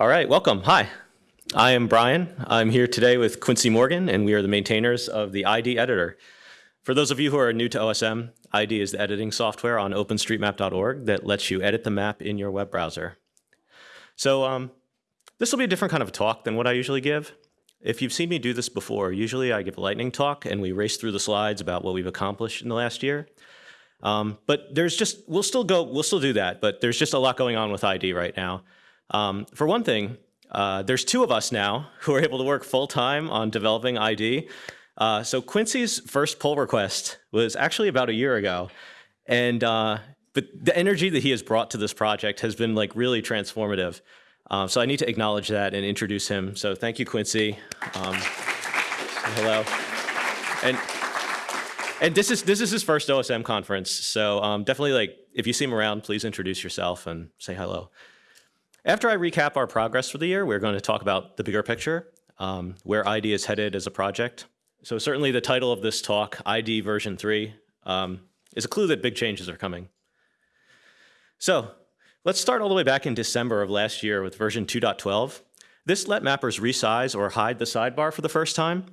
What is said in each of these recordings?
All right, welcome. Hi, I am Brian. I'm here today with Quincy Morgan, and we are the maintainers of the ID editor. For those of you who are new to OSM, ID is the editing software on openstreetmap.org that lets you edit the map in your web browser. So um, this will be a different kind of talk than what I usually give. If you've seen me do this before, usually I give a lightning talk and we race through the slides about what we've accomplished in the last year. Um, but there's just, we'll still go, we'll still do that, but there's just a lot going on with ID right now. Um, for one thing, uh, there's two of us now who are able to work full time on developing ID. Uh, so Quincy's first pull request was actually about a year ago. And uh, but the energy that he has brought to this project has been like really transformative. Uh, so I need to acknowledge that and introduce him. So thank you, Quincy. Um, hello. And and this is this is his first OSM conference. So um, definitely like if you see him around, please introduce yourself and say hello. After I recap our progress for the year, we're going to talk about the bigger picture, um, where ID is headed as a project. So certainly the title of this talk, ID version 3, um, is a clue that big changes are coming. So let's start all the way back in December of last year with version 2.12. This let mappers resize or hide the sidebar for the first time.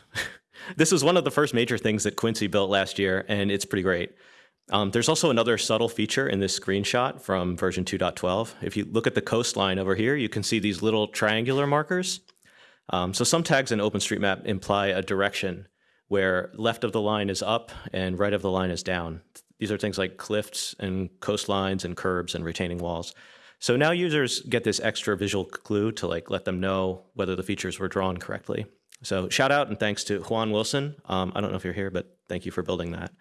this was one of the first major things that Quincy built last year, and it's pretty great. Um, there's also another subtle feature in this screenshot from version 2.12. If you look at the coastline over here, you can see these little triangular markers. Um, so some tags in OpenStreetMap imply a direction where left of the line is up and right of the line is down. These are things like cliffs and coastlines and curbs and retaining walls. So now users get this extra visual clue to like let them know whether the features were drawn correctly. So shout out and thanks to Juan Wilson. Um, I don't know if you're here, but thank you for building that.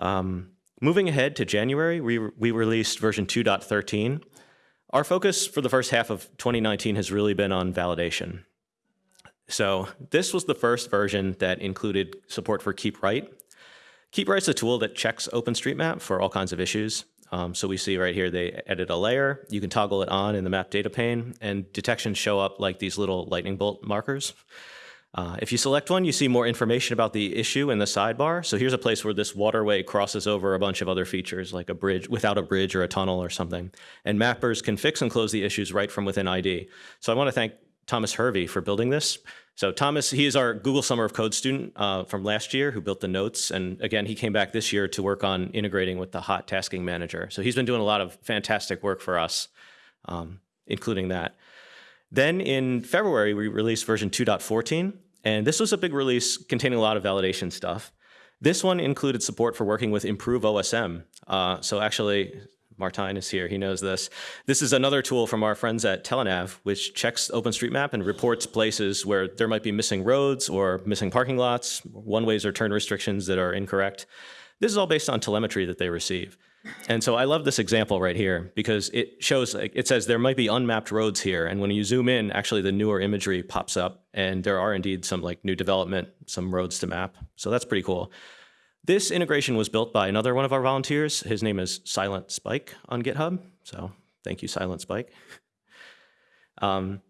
Um, moving ahead to January, we, we released version 2.13. Our focus for the first half of 2019 has really been on validation. So this was the first version that included support for Keep Right. Keep Right's a tool that checks OpenStreetMap for all kinds of issues. Um, so we see right here, they edit a layer. You can toggle it on in the map data pane, and detections show up like these little lightning bolt markers. Uh, if you select one, you see more information about the issue in the sidebar. So here's a place where this waterway crosses over a bunch of other features, like a bridge, without a bridge or a tunnel or something. And mappers can fix and close the issues right from within ID. So I want to thank Thomas Hervey for building this. So Thomas, he is our Google Summer of Code student uh, from last year who built the notes. And again, he came back this year to work on integrating with the hot tasking manager. So he's been doing a lot of fantastic work for us, um, including that. Then in February, we released version 2.14, and this was a big release containing a lot of validation stuff. This one included support for working with Improve OSM. Uh, so actually, Martijn is here, he knows this. This is another tool from our friends at Telenav, which checks OpenStreetMap and reports places where there might be missing roads or missing parking lots, one-ways or turn restrictions that are incorrect. This is all based on telemetry that they receive. And so I love this example right here because it shows, it says there might be unmapped roads here. And when you zoom in, actually the newer imagery pops up and there are indeed some like new development, some roads to map. So that's pretty cool. This integration was built by another one of our volunteers. His name is Silent Spike on GitHub. So thank you, Silent Spike. Um,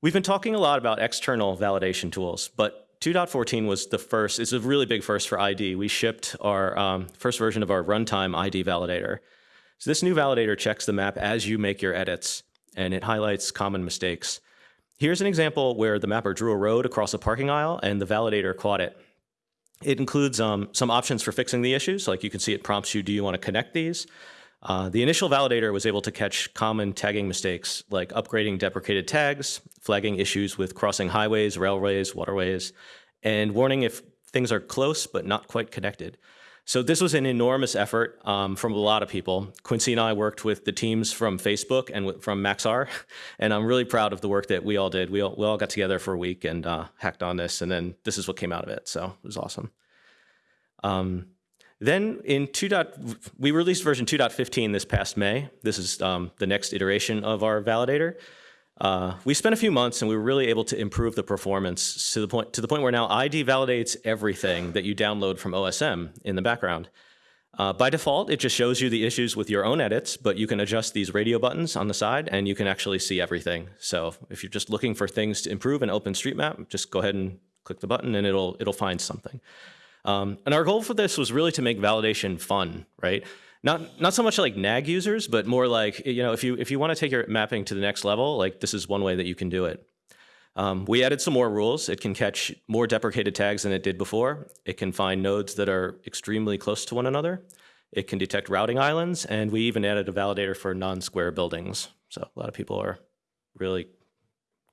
we've been talking a lot about external validation tools, but 2.14 was the first, it's a really big first for ID. We shipped our um, first version of our runtime ID validator. So this new validator checks the map as you make your edits, and it highlights common mistakes. Here's an example where the mapper drew a road across a parking aisle and the validator caught it. It includes um, some options for fixing the issues, like you can see it prompts you, do you want to connect these? Uh, the initial validator was able to catch common tagging mistakes like upgrading deprecated tags, flagging issues with crossing highways, railways, waterways, and warning if things are close but not quite connected. So this was an enormous effort um, from a lot of people. Quincy and I worked with the teams from Facebook and from Maxar, and I'm really proud of the work that we all did. We all, we all got together for a week and uh, hacked on this, and then this is what came out of it, so it was awesome. Um, then in 2. Dot, we released version 2.15 this past May. This is um, the next iteration of our validator. Uh, we spent a few months and we were really able to improve the performance to the point to the point where now ID validates everything that you download from OSM in the background. Uh, by default, it just shows you the issues with your own edits, but you can adjust these radio buttons on the side and you can actually see everything. So if you're just looking for things to improve in OpenStreetMap, just go ahead and click the button and it'll, it'll find something. Um, and our goal for this was really to make validation fun, right? Not, not so much like nag users, but more like, you know, if you, if you want to take your mapping to the next level, like this is one way that you can do it. Um, we added some more rules. It can catch more deprecated tags than it did before. It can find nodes that are extremely close to one another. It can detect routing islands, and we even added a validator for non-square buildings. So a lot of people are really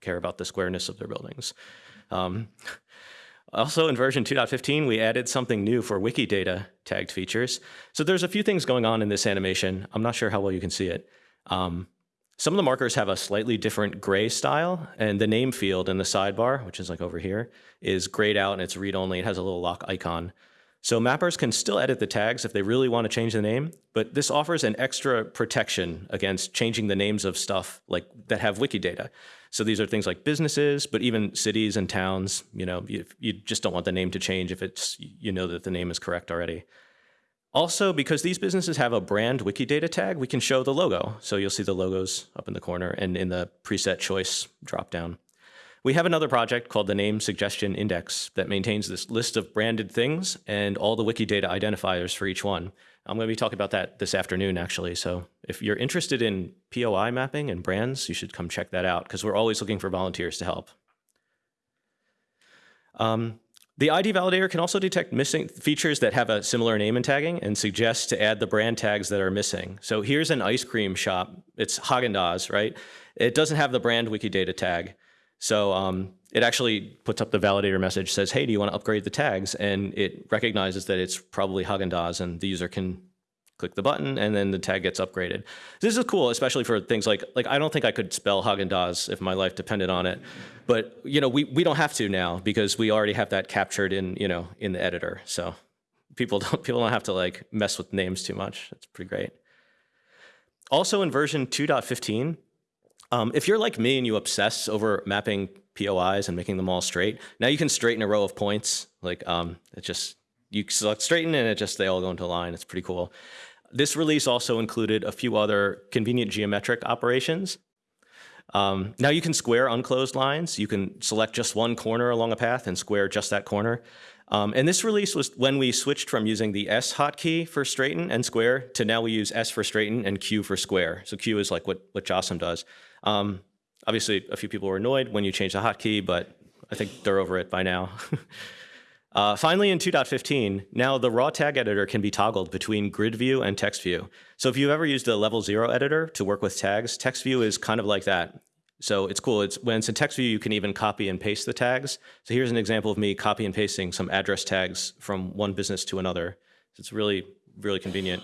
care about the squareness of their buildings. Um, also in version 2.15, we added something new for Wikidata tagged features. So there's a few things going on in this animation. I'm not sure how well you can see it. Um, some of the markers have a slightly different gray style, and the name field in the sidebar, which is like over here, is grayed out and it's read-only. It has a little lock icon. So mappers can still edit the tags if they really want to change the name, but this offers an extra protection against changing the names of stuff like that have Wikidata. So these are things like businesses, but even cities and towns, you know, you, you just don't want the name to change if it's, you know that the name is correct already. Also, because these businesses have a brand Wikidata tag, we can show the logo. So you'll see the logos up in the corner and in the preset choice dropdown. We have another project called the Name Suggestion Index that maintains this list of branded things and all the Wikidata identifiers for each one. I'm going to be talking about that this afternoon, actually. So if you're interested in POI mapping and brands, you should come check that out because we're always looking for volunteers to help. Um, the ID validator can also detect missing features that have a similar name and tagging and suggest to add the brand tags that are missing. So here's an ice cream shop. It's Haagen-Dazs, right? It doesn't have the brand Wikidata tag. So um, it actually puts up the validator message, says, hey, do you want to upgrade the tags? And it recognizes that it's probably Haagen-Dazs and the user can click the button and then the tag gets upgraded. This is cool, especially for things like, like I don't think I could spell Haagen-Dazs if my life depended on it. But, you know, we, we don't have to now because we already have that captured in, you know, in the editor. So people don't, people don't have to like mess with names too much. That's pretty great. Also in version 2.15, um, if you're like me and you obsess over mapping POIs and making them all straight, now you can straighten a row of points. Like um, it just, you select straighten and it just, they all go into line. It's pretty cool. This release also included a few other convenient geometric operations. Um, now you can square unclosed lines. You can select just one corner along a path and square just that corner. Um, and this release was when we switched from using the S hotkey for straighten and square to now we use S for straighten and Q for square. So Q is like what, what JOSM does. Um, obviously, a few people were annoyed when you changed the hotkey, but I think they're over it by now. Uh, finally, in 2.15, now the raw tag editor can be toggled between grid view and text view. So if you've ever used a level zero editor to work with tags, text view is kind of like that. So it's cool. It's when it's in text view, you can even copy and paste the tags. So here's an example of me copy and pasting some address tags from one business to another. So it's really, really convenient.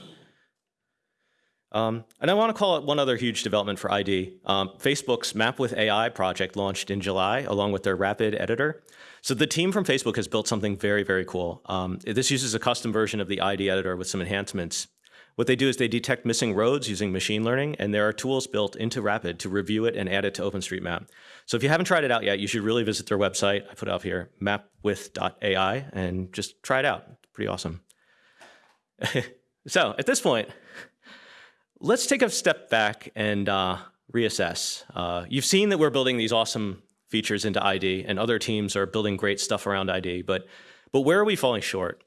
Um, and I want to call it one other huge development for ID. Um, Facebook's Map with AI project launched in July along with their Rapid editor. So the team from Facebook has built something very, very cool. Um, this uses a custom version of the ID editor with some enhancements. What they do is they detect missing roads using machine learning, and there are tools built into Rapid to review it and add it to OpenStreetMap. So if you haven't tried it out yet, you should really visit their website. I put it up here, mapwith.ai, and just try it out. It's pretty awesome. so at this point, let's take a step back and uh, reassess. Uh, you've seen that we're building these awesome features into ID, and other teams are building great stuff around ID, but, but where are we falling short?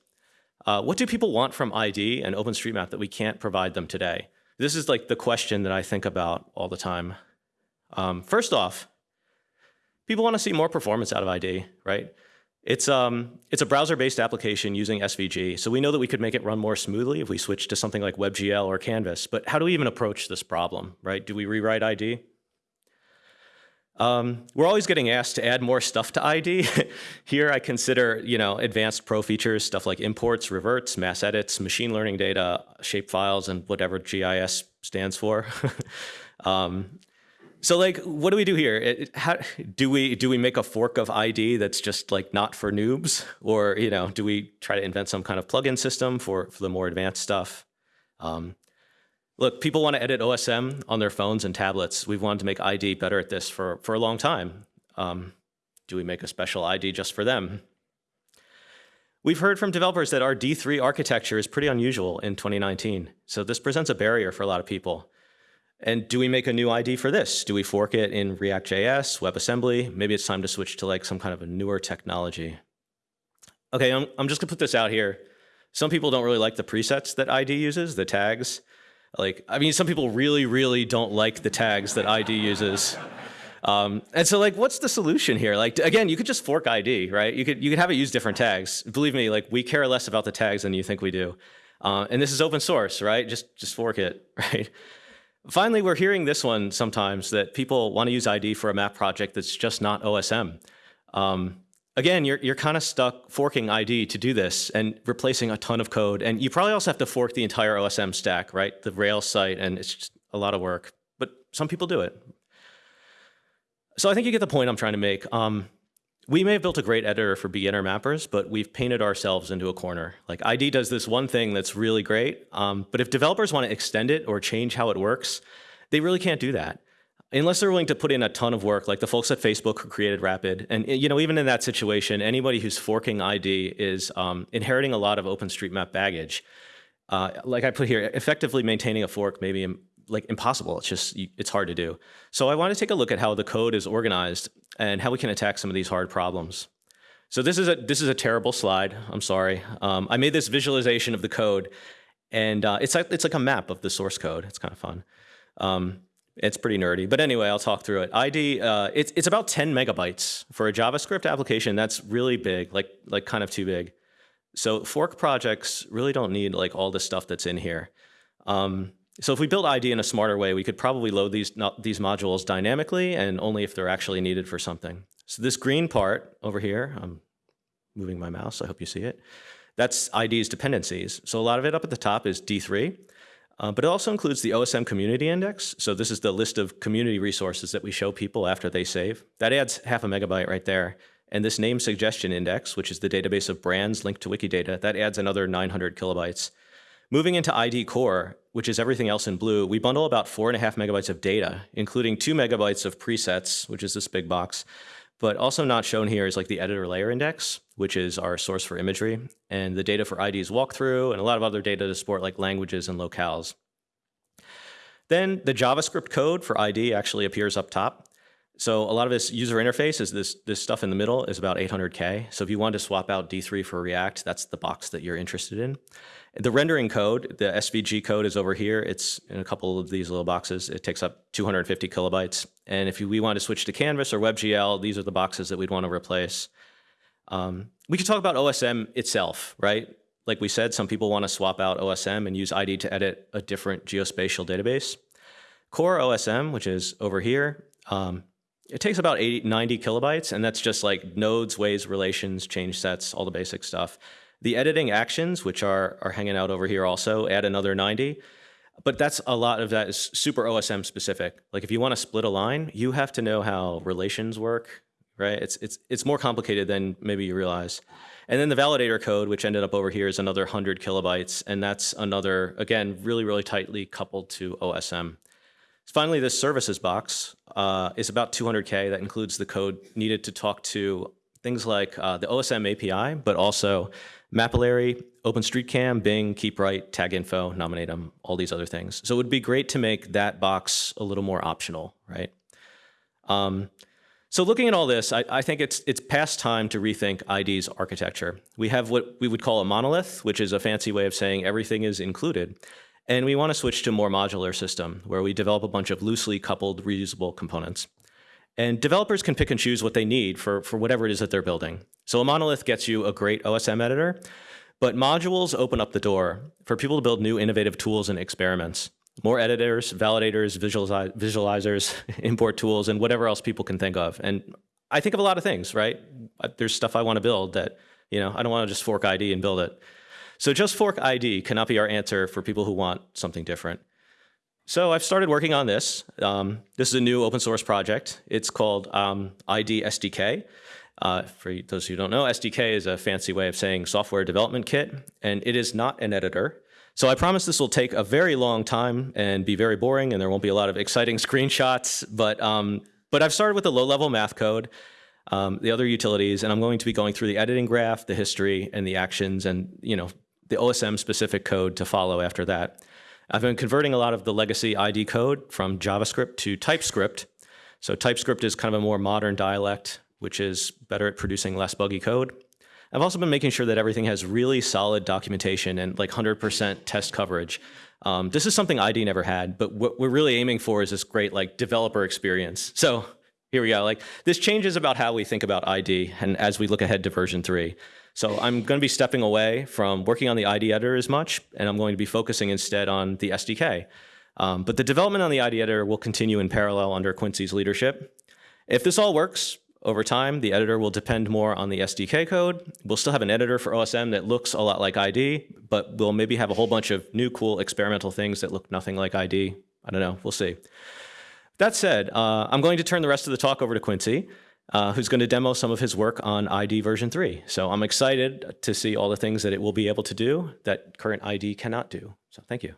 Uh, what do people want from ID and OpenStreetMap that we can't provide them today? This is like the question that I think about all the time. Um, first off, people want to see more performance out of ID, right? It's, um, it's a browser-based application using SVG, so we know that we could make it run more smoothly if we switch to something like WebGL or Canvas, but how do we even approach this problem, right? Do we rewrite ID? Um, we're always getting asked to add more stuff to ID. Here I consider, you know, advanced pro features, stuff like imports, reverts, mass edits, machine learning data, shape files, and whatever GIS stands for. um, so like, what do we do here? It, how, do we do we make a fork of ID that's just like not for noobs, or you know, do we try to invent some kind of plugin system for for the more advanced stuff? Um, Look, people want to edit OSM on their phones and tablets. We've wanted to make ID better at this for, for a long time. Um, do we make a special ID just for them? We've heard from developers that our D3 architecture is pretty unusual in 2019. So this presents a barrier for a lot of people. And do we make a new ID for this? Do we fork it in React.js, WebAssembly? Maybe it's time to switch to like some kind of a newer technology. Okay, I'm, I'm just gonna put this out here. Some people don't really like the presets that ID uses, the tags. Like, I mean, some people really, really don't like the tags that ID uses. Um, and so like, what's the solution here? Like, again, you could just fork ID, right? You could, you could have it use different tags. Believe me, like we care less about the tags than you think we do. Uh, and this is open source, right? Just, just fork it, right? Finally, we're hearing this one sometimes that people want to use ID for a map project that's just not OSM. Um, again, you're, you're kind of stuck forking ID to do this and replacing a ton of code. And you probably also have to fork the entire OSM stack, right? The Rails site, and it's just a lot of work. But some people do it. So I think you get the point I'm trying to make. Um, we may have built a great editor for beginner mappers, but we've painted ourselves into a corner. Like ID does this one thing that's really great, um, but if developers want to extend it or change how it works, they really can't do that. Unless they're willing to put in a ton of work, like the folks at Facebook who created Rapid. And you know, even in that situation, anybody who's forking ID is um, inheriting a lot of OpenStreetMap baggage. Uh, like I put here, effectively maintaining a fork may be like impossible. It's just, it's hard to do. So I want to take a look at how the code is organized and how we can attack some of these hard problems. So this is a, this is a terrible slide. I'm sorry. Um, I made this visualization of the code and uh, it's, like, it's like a map of the source code. It's kind of fun. Um, it's pretty nerdy, but anyway, I'll talk through it. ID, uh, it's, it's about 10 megabytes. For a JavaScript application, that's really big, like, like kind of too big. So fork projects really don't need like all the stuff that's in here. Um, so if we build ID in a smarter way, we could probably load these, these modules dynamically and only if they're actually needed for something. So this green part over here, I'm moving my mouse, I hope you see it. That's ID's dependencies. So a lot of it up at the top is D3, uh, but it also includes the OSM community index. So this is the list of community resources that we show people after they save. That adds half a megabyte right there. And this name suggestion index, which is the database of brands linked to Wikidata, that adds another 900 kilobytes. Moving into ID core, which is everything else in blue, we bundle about four and a half megabytes of data, including two megabytes of presets, which is this big box. But also not shown here is like the editor layer index, which is our source for imagery, and the data for ID's walkthrough, and a lot of other data to support like languages and locales. Then the JavaScript code for ID actually appears up top. So a lot of this user interface is this, this stuff in the middle is about 800K. So if you want to swap out D3 for React, that's the box that you're interested in. The rendering code, the SVG code is over here. It's in a couple of these little boxes. It takes up 250 kilobytes. And if we want to switch to Canvas or WebGL, these are the boxes that we'd want to replace. Um, we could talk about OSM itself, right? Like we said, some people want to swap out OSM and use ID to edit a different geospatial database. Core OSM, which is over here, um, it takes about 80, 90 kilobytes, and that's just like nodes, ways, relations, change sets, all the basic stuff. The editing actions, which are, are hanging out over here also, add another 90. But that's a lot of that is super OSM specific. Like if you want to split a line, you have to know how relations work, right? It's, it's, it's more complicated than maybe you realize. And then the validator code, which ended up over here, is another 100 kilobytes. And that's another, again, really, really tightly coupled to OSM. Finally, this services box uh, is about 200K. That includes the code needed to talk to things like uh, the OSM API, but also Mapillary, OpenStreetCam, Bing, KeepRight, TagInfo, Nominatim, all these other things. So it would be great to make that box a little more optional, right? Um, so looking at all this, I, I, think it's it's past time to rethink ID's architecture. We have what we would call a monolith, which is a fancy way of saying everything is included. And we want to switch to a more modular system where we develop a bunch of loosely coupled reusable components. And developers can pick and choose what they need for, for whatever it is that they're building. So a monolith gets you a great OSM editor, but modules open up the door for people to build new innovative tools and experiments. More editors, validators, visualizers, import tools, and whatever else people can think of. And I think of a lot of things, right? There's stuff I want to build that, you know, I don't want to just fork ID and build it. So just fork ID cannot be our answer for people who want something different. So I've started working on this. Um, this is a new open source project. It's called um, ID SDK. Uh, for those who don't know, SDK is a fancy way of saying software development kit, and it is not an editor. So I promise this will take a very long time and be very boring, and there won't be a lot of exciting screenshots, but, um, but I've started with the low-level math code, um, the other utilities, and I'm going to be going through the editing graph, the history, and the actions, and you know the OSM-specific code to follow after that. I've been converting a lot of the legacy ID code from JavaScript to TypeScript. So TypeScript is kind of a more modern dialect, which is better at producing less buggy code. I've also been making sure that everything has really solid documentation and like 100% test coverage. Um, this is something ID never had, but what we're really aiming for is this great like developer experience. So here we go. Like this changes about how we think about ID and as we look ahead to version three. So I'm going to be stepping away from working on the ID editor as much, and I'm going to be focusing instead on the SDK. Um, but the development on the ID editor will continue in parallel under Quincy's leadership. If this all works, over time, the editor will depend more on the SDK code. We'll still have an editor for OSM that looks a lot like ID, but we'll maybe have a whole bunch of new cool experimental things that look nothing like ID. I don't know, we'll see. That said, uh, I'm going to turn the rest of the talk over to Quincy, uh, who's going to demo some of his work on ID version 3. So I'm excited to see all the things that it will be able to do that current ID cannot do. So thank you.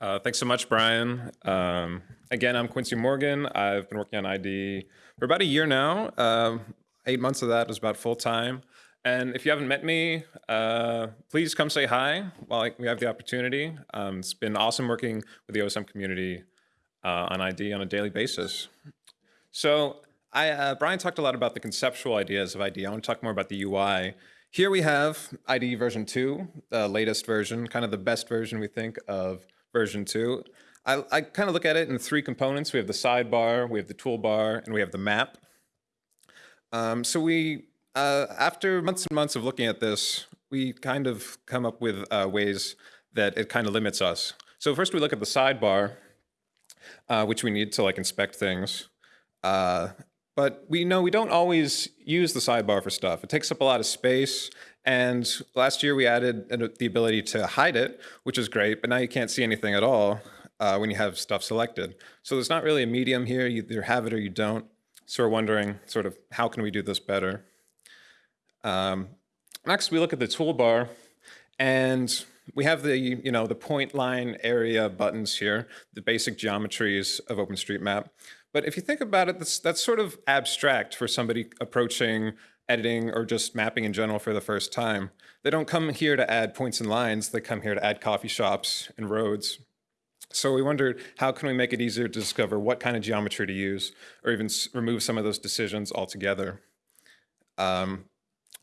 Uh, thanks so much, Brian. Um, again, I'm Quincy Morgan. I've been working on ID for about a year now. Uh, eight months of that was about full time. And if you haven't met me, uh, please come say hi while we have the opportunity. Um, it's been awesome working with the OSM community uh, on ID on a daily basis. So I, uh, Brian talked a lot about the conceptual ideas of ID. I want to talk more about the UI. Here we have ID version 2, the latest version, kind of the best version we think of version two. I, I kind of look at it in three components. We have the sidebar, we have the toolbar, and we have the map. Um, so we, uh, after months and months of looking at this, we kind of come up with uh, ways that it kind of limits us. So first we look at the sidebar, uh, which we need to like inspect things. Uh, but we know we don't always use the sidebar for stuff. It takes up a lot of space. And last year we added the ability to hide it, which is great, but now you can't see anything at all uh, when you have stuff selected. So there's not really a medium here, you either have it or you don't. So we're wondering sort of how can we do this better? Um, next, we look at the toolbar and we have the, you know, the point line area buttons here, the basic geometries of OpenStreetMap. But if you think about it, that's, that's sort of abstract for somebody approaching editing or just mapping in general for the first time. They don't come here to add points and lines, they come here to add coffee shops and roads. So we wondered, how can we make it easier to discover what kind of geometry to use, or even remove some of those decisions altogether? Um,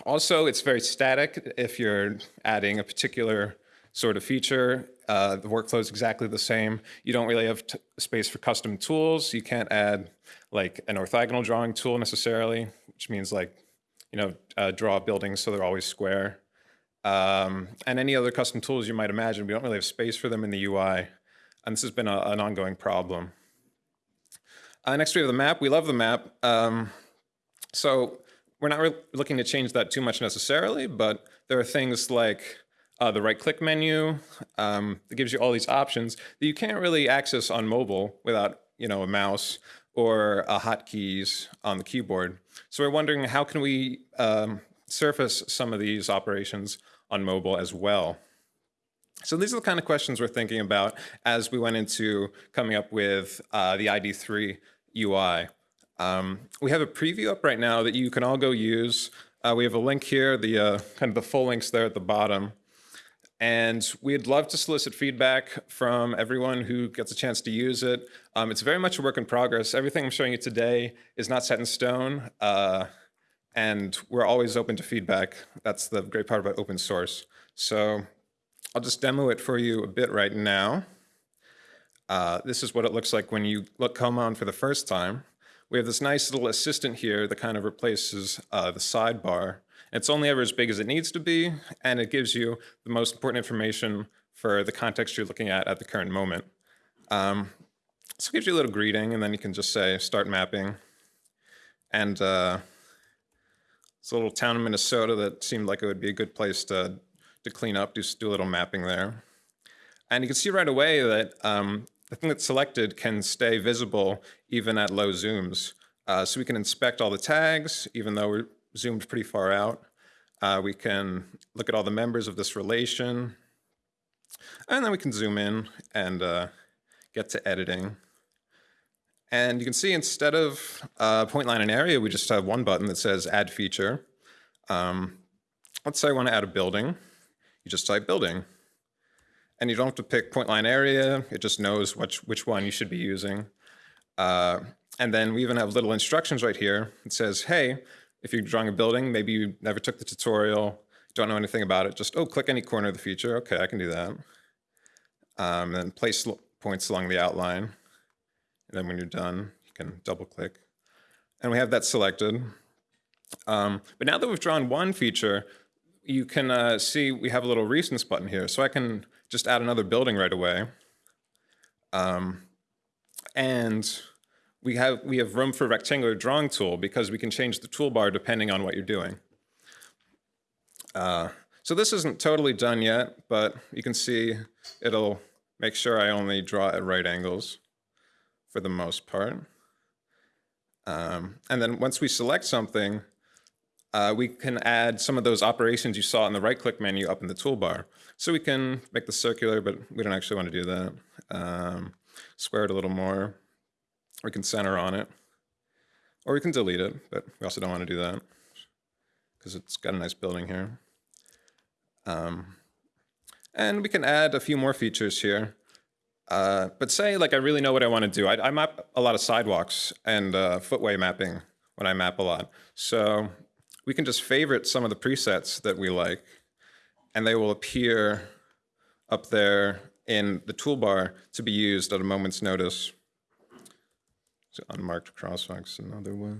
also, it's very static if you're adding a particular sort of feature. Uh, the workflow is exactly the same. You don't really have space for custom tools. You can't add like an orthogonal drawing tool necessarily, which means like you know, uh, draw buildings so they're always square. Um, and any other custom tools you might imagine, we don't really have space for them in the UI. And this has been a, an ongoing problem. Uh, next we have the map. We love the map. Um, so we're not really looking to change that too much necessarily, but there are things like uh, the right-click menu um, that gives you all these options that you can't really access on mobile without you know, a mouse or uh, hotkeys on the keyboard. So we're wondering how can we um, surface some of these operations on mobile as well. So these are the kind of questions we're thinking about as we went into coming up with uh, the ID3 UI. Um, we have a preview up right now that you can all go use. Uh, we have a link here, the uh, kind of the full links there at the bottom. And we'd love to solicit feedback from everyone who gets a chance to use it. Um, it's very much a work in progress. Everything I'm showing you today is not set in stone. Uh, and we're always open to feedback. That's the great part about open source. So I'll just demo it for you a bit right now. Uh, this is what it looks like when you look come on for the first time. We have this nice little assistant here that kind of replaces uh, the sidebar. It's only ever as big as it needs to be, and it gives you the most important information for the context you're looking at at the current moment. Um, so it gives you a little greeting, and then you can just say, start mapping. And uh, it's a little town in Minnesota that seemed like it would be a good place to, to clean up, do, do a little mapping there. And you can see right away that um, the thing that's selected can stay visible even at low zooms. Uh, so we can inspect all the tags, even though we're zoomed pretty far out. Uh, we can look at all the members of this relation. And then we can zoom in and uh, get to editing. And you can see instead of uh, point line and area, we just have one button that says add feature. Um, let's say I want to add a building. You just type building. And you don't have to pick point line area. It just knows which, which one you should be using. Uh, And then we even have little instructions right here. It says, hey, if you're drawing a building, maybe you never took the tutorial, don't know anything about it, just, oh, click any corner of the feature. Okay, I can do that. Um, then place points along the outline. And then when you're done, you can double click. And we have that selected. Um, but now that we've drawn one feature, you can uh, see we have a little recents button here. So I can just add another building right away. Um, and we have, we have room for rectangular drawing tool because we can change the toolbar depending on what you're doing. Uh, so this isn't totally done yet, but you can see it'll make sure I only draw at right angles for the most part. Um, and then once we select something, uh, we can add some of those operations you saw in the right-click menu up in the toolbar. So we can make the circular, but we don't actually want to do that. Um, square it a little more. We can center on it. Or we can delete it, but we also don't want to do that because it's got a nice building here. Um, and we can add a few more features here. Uh, but say like I really know what I want to do. I, I map a lot of sidewalks and uh, footway mapping when I map a lot. So we can just favorite some of the presets that we like, and they will appear up there in the toolbar to be used at a moment's notice. So unmarked crosswalks, another one.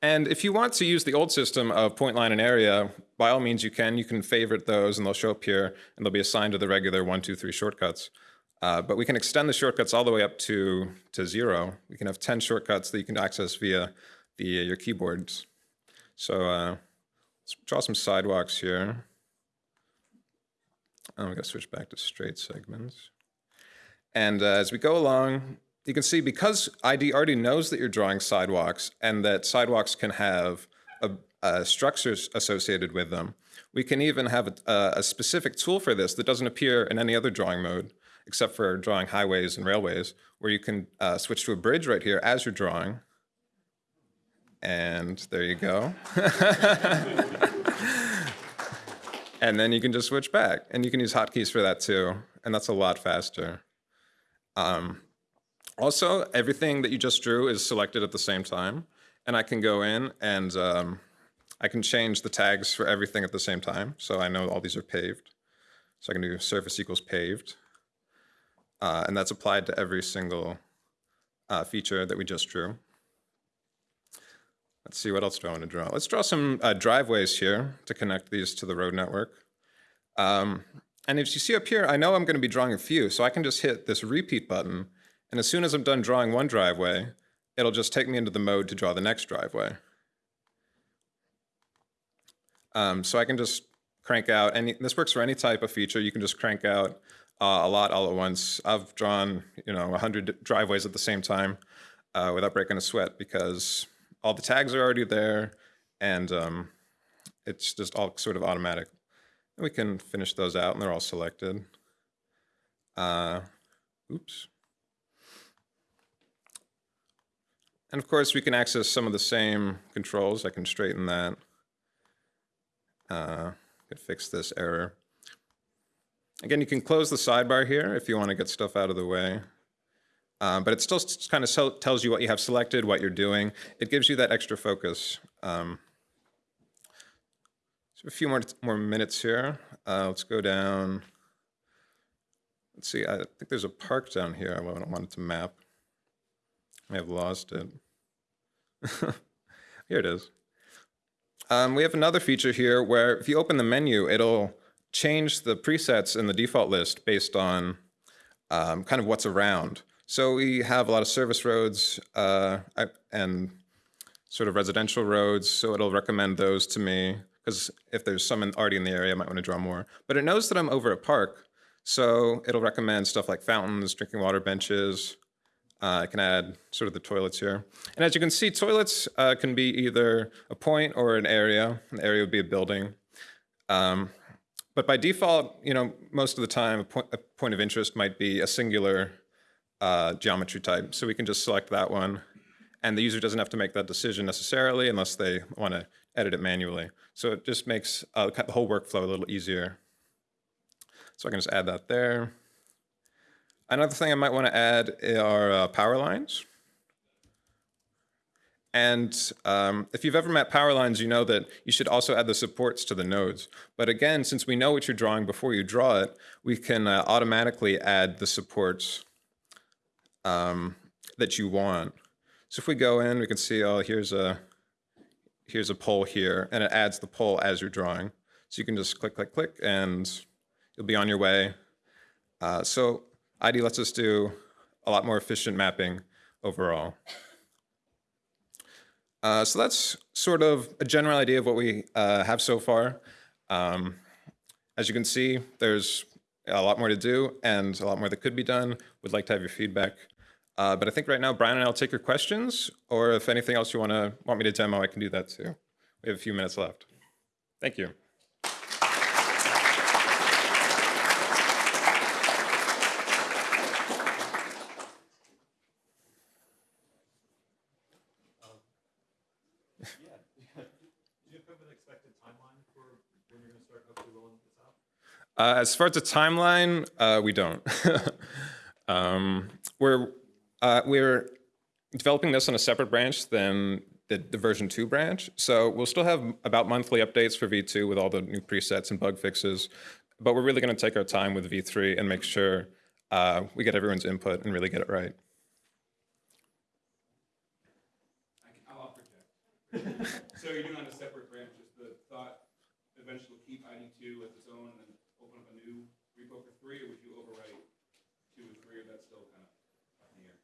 And if you want to use the old system of point, line, and area, by all means you can. You can favorite those and they'll show up here and they'll be assigned to the regular one, two, three shortcuts. Uh, but we can extend the shortcuts all the way up to, to zero. We can have 10 shortcuts that you can access via the, your keyboards. So uh, let's draw some sidewalks here. I'm going to switch back to straight segments. And uh, as we go along, you can see because ID already knows that you're drawing sidewalks and that sidewalks can have a, a structures associated with them, we can even have a, a, specific tool for this that doesn't appear in any other drawing mode except for drawing highways and railways, where you can uh, switch to a bridge right here as you're drawing. And there you go. and then you can just switch back. And you can use hotkeys for that too. And that's a lot faster. Um, also, everything that you just drew is selected at the same time. And I can go in and um, I can change the tags for everything at the same time. So I know all these are paved. So I can do surface equals paved. Uh, and that's applied to every single uh, feature that we just drew. Let's see, what else do I want to draw? Let's draw some uh, driveways here to connect these to the road network. Um, and if you see up here, I know I'm going to be drawing a few, so I can just hit this repeat button and as soon as I'm done drawing one driveway, it'll just take me into the mode to draw the next driveway. Um, so I can just crank out any, this works for any type of feature. You can just crank out uh, a lot all at once. I've drawn, you know, 100 driveways at the same time uh, without breaking a sweat because all the tags are already there and um, it's just all sort of automatic. And we can finish those out and they're all selected. Uh, oops. And of course, we can access some of the same controls. I can straighten that. Uh, could fix this error. Again, you can close the sidebar here if you want to get stuff out of the way. Um, but it still kind of tells you what you have selected, what you're doing. It gives you that extra focus. Um, so a few more, more minutes here. Uh, let's go down. Let's see, I think there's a park down here I wanted to map. I have lost it. here it is. Um, we have another feature here where if you open the menu, it'll change the presets in the default list based on um, kind of what's around. So we have a lot of service roads uh, and sort of residential roads, so it'll recommend those to me because if there's some in, already in the area, I might want to draw more. But it knows that I'm over a park, so it'll recommend stuff like fountains, drinking water benches, uh, I can add sort of the toilets here. And as you can see, toilets uh, can be either a point or an area. An area would be a building. Um, but by default, you know, most of the time, a point, a point of interest might be a singular uh, geometry type. So we can just select that one. And the user doesn't have to make that decision necessarily unless they want to edit it manually. So it just makes uh, the whole workflow a little easier. So I can just add that there. Another thing I might want to add are uh, power lines. And um, if you've ever met power lines, you know that you should also add the supports to the nodes. But again, since we know what you're drawing before you draw it, we can uh, automatically add the supports um, that you want. So if we go in, we can see, oh, here's a, here's a pole here, and it adds the pole as you're drawing. So you can just click, click, click, and you'll be on your way. Uh, so ID lets us do a lot more efficient mapping overall. Uh, so that's sort of a general idea of what we uh, have so far. Um, as you can see, there's a lot more to do and a lot more that could be done. We'd like to have your feedback. Uh, but I think right now, Brian and I will take your questions, or if anything else you want to want me to demo, I can do that too. We have a few minutes left. Thank you. Uh, as far as the timeline, uh, we don't. um, we're uh, we're developing this on a separate branch than the, the version two branch, so we'll still have about monthly updates for V2 with all the new presets and bug fixes. But we're really going to take our time with V3 and make sure uh, we get everyone's input and really get it right. So doing on a separate branch, is the thought eventually keep ID2 as its own and then open up a new repo for three, or would you overwrite two and three, or that's still kind of up in the air?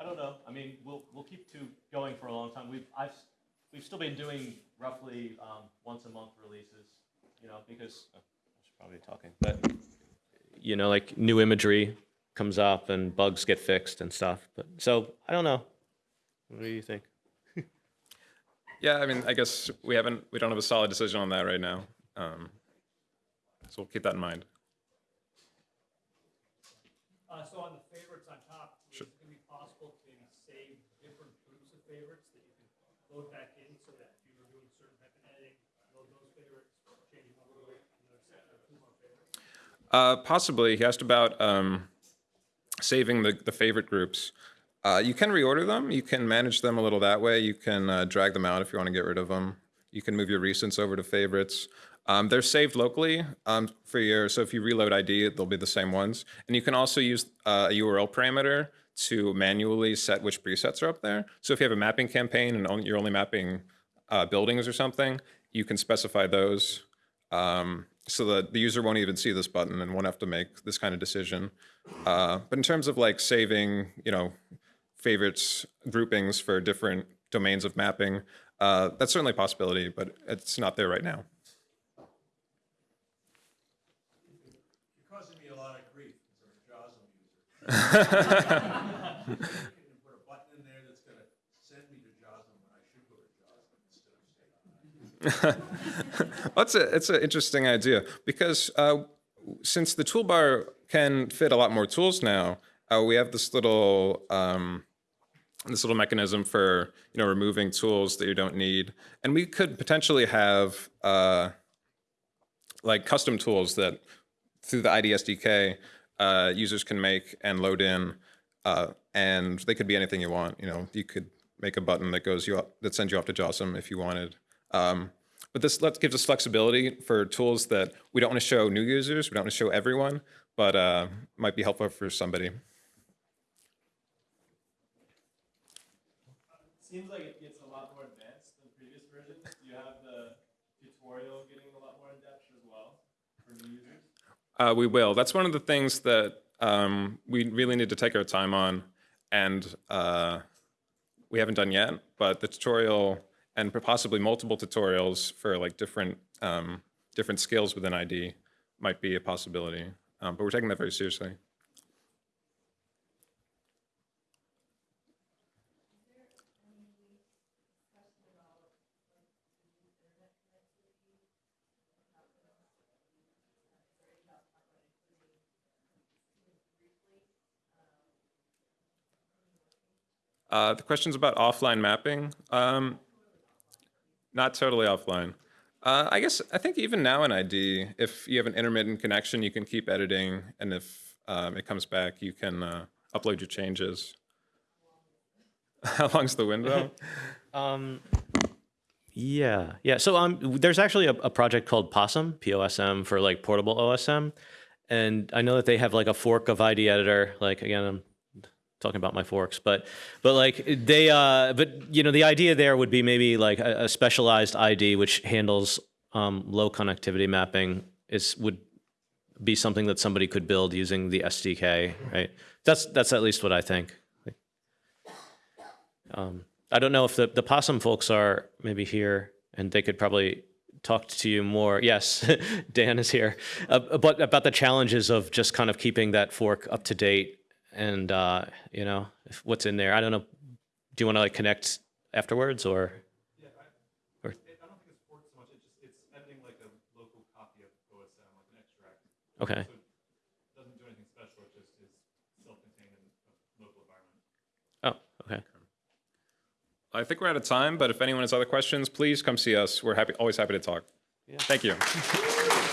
I don't know. I mean, we'll, we'll keep two going for a long time. We've, I've, we've still been doing roughly um, once a month releases, you know, because, oh, I should probably be talking, but, you know, like new imagery comes up and bugs get fixed and stuff. But, so, I don't know. What do you think? Yeah, I mean, I guess we haven't we don't have a solid decision on that right now. Um, so we'll keep that in mind. Uh, so on the favorites on top, is it gonna be possible to maybe save different groups of favorites that you can load back in so that if you were doing certain type of editing, load those favorites, change them over, another set of two more favorites? Uh, possibly. He asked about um, saving the, the favorite groups. Uh, you can reorder them. You can manage them a little that way. You can uh, drag them out if you want to get rid of them. You can move your recents over to favorites. Um, they're saved locally um, for your, so if you reload ID, they'll be the same ones. And you can also use uh, a URL parameter to manually set which presets are up there. So if you have a mapping campaign and you're only mapping uh, buildings or something, you can specify those um, so that the user won't even see this button and won't have to make this kind of decision. Uh, but in terms of like saving, you know, favorites groupings for different domains of mapping, uh, that's certainly a possibility, but it's not there right now. You're causing me a lot of grief as a JOSM user. You can put a button in there that's gonna send me to JOSM when I should go to JOSM instead of staying on. That's a, it's an interesting idea because uh, since the toolbar can fit a lot more tools now, uh, we have this little um, this little mechanism for you know removing tools that you don't need, and we could potentially have uh, like custom tools that through the ID SDK uh, users can make and load in, uh, and they could be anything you want. You know, you could make a button that goes you up, that sends you off to JOSM if you wanted. Um, but this gives us flexibility for tools that we don't want to show new users, we don't want to show everyone, but uh, might be helpful for somebody. Seems like it gets a lot more advanced than previous versions. Do you have the tutorial getting a lot more in depth as well for new users? Uh, we will. That's one of the things that um, we really need to take our time on, and uh, we haven't done yet. But the tutorial and possibly multiple tutorials for like different um, different skills within ID might be a possibility. Um, but we're taking that very seriously. Uh, the question's about offline mapping. Um, not totally offline. Uh, I guess I think even now in ID, if you have an intermittent connection, you can keep editing, and if um, it comes back, you can uh, upload your changes. How long's the window? Yeah, yeah. So um, there's actually a, a project called Possum, P-O-S-M, for like portable OSM, and I know that they have like a fork of ID Editor. Like again, I'm talking about my forks, but but like they uh, but you know the idea there would be maybe like a, a specialized ID which handles um, low connectivity mapping is would be something that somebody could build using the SDK, right? That's that's at least what I think. Um, I don't know if the, the POSM folks are maybe here and they could probably talk to you more. Yes, Dan is here. Uh, but about the challenges of just kind of keeping that fork up to date and, uh, you know, if, what's in there. I don't know. Do you want to like connect afterwards or? I don't think it's forked so much, it just, it's editing like a local copy of OSM, like an extract. Okay. So it doesn't do anything special, it just is self-contained in a local environment. Oh, okay. I think we're out of time, but if anyone has other questions, please come see us. We're happy, always happy to talk. Yeah. Thank you.